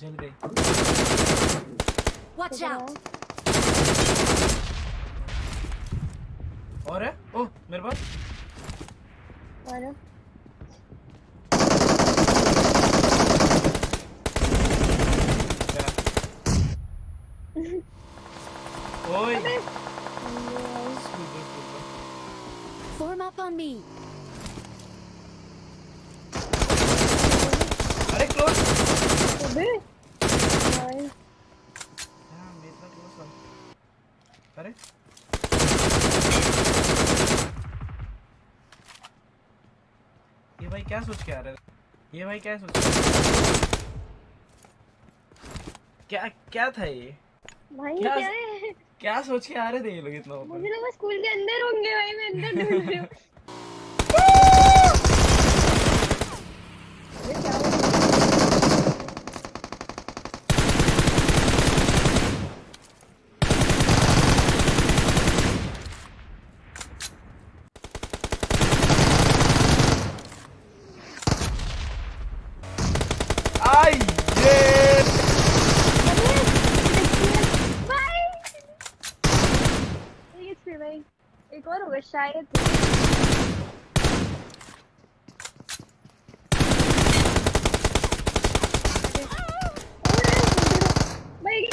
जल गई। Watch out और है? ओ मेरे पास। और ओए। Form up on me. अरे क्लोज अबे हाँ अरे। ये भाई क्या सोच के आ रहे ये भाई क्या सोच क्या क्या था ये? भाई क्या- क्या है? क्या सोच के आ रहे थे ये लोग इतना ऊपर? मुझे लगा स्कूल के अंदर होंगे भाई मैं अंदर ढूंढ रही हूँ अबे क्या हो रहा है? आई ये भाई एक स्पीड भाई एक और होगा शायद भाई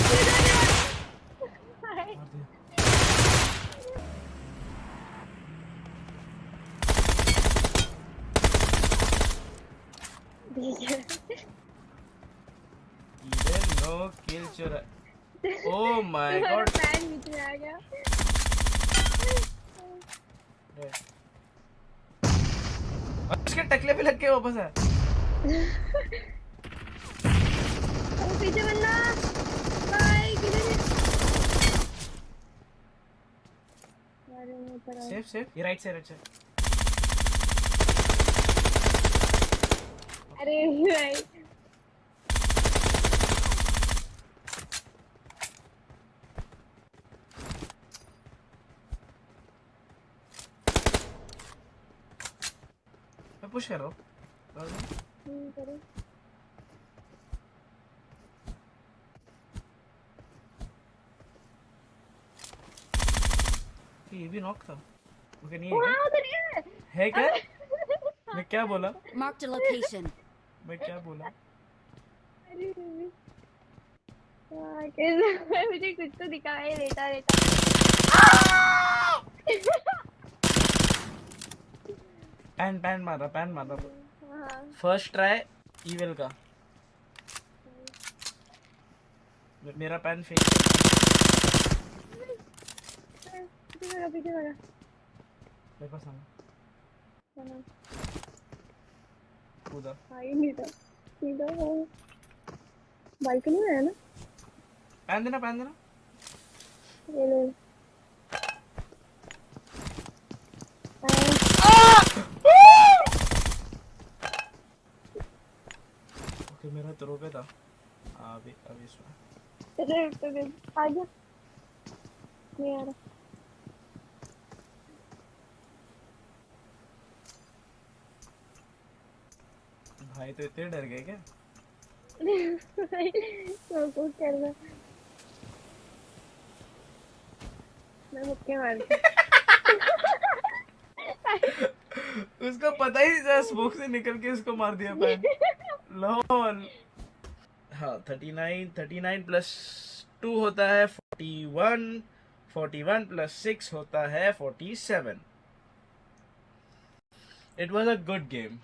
दिया इधर नो किल चुरा ओ माय तुम्हारा गॉड पैन बीच में आ गया उसके टकले पे लग के वापस है पीछे बंदा भाई किधर है? Safe safe. ये राइट साइड अच्छा अरे भाई मैं पुश कर रहा हूँ। ये भी नॉक था। ओके नहीं है हाँ उधर ही। है क्या? है क्या मैं क्या बोला? Marked a location. मैं क्या बोला? अरे। हाँ, मुझे कुछ तो दिखाई देता रहता। पैन पैन मारा पैन मारा हाँ फ़र्स्ट ट्राई ईविल का मेरा पैन फेक मेरे पास आना। हाँ, कूदा हाँ नहीं था सीधा वो बालकनी में है ना? पैन देना पैन देना। ये ले। तो रोके था अभी अभी इसमें। अरे तो फिर आ जा नहीं आ रहा। भाई तो इतने डर गए क्या? तो कुछ करना मैं मुक्के मारती उसको पता ही नहीं था स्मोक से निकल के उसको मार दिया पैन लॉल हाँ thirty nine thirty nine plus two होता है forty one forty one plus six होता है forty seven it was a good game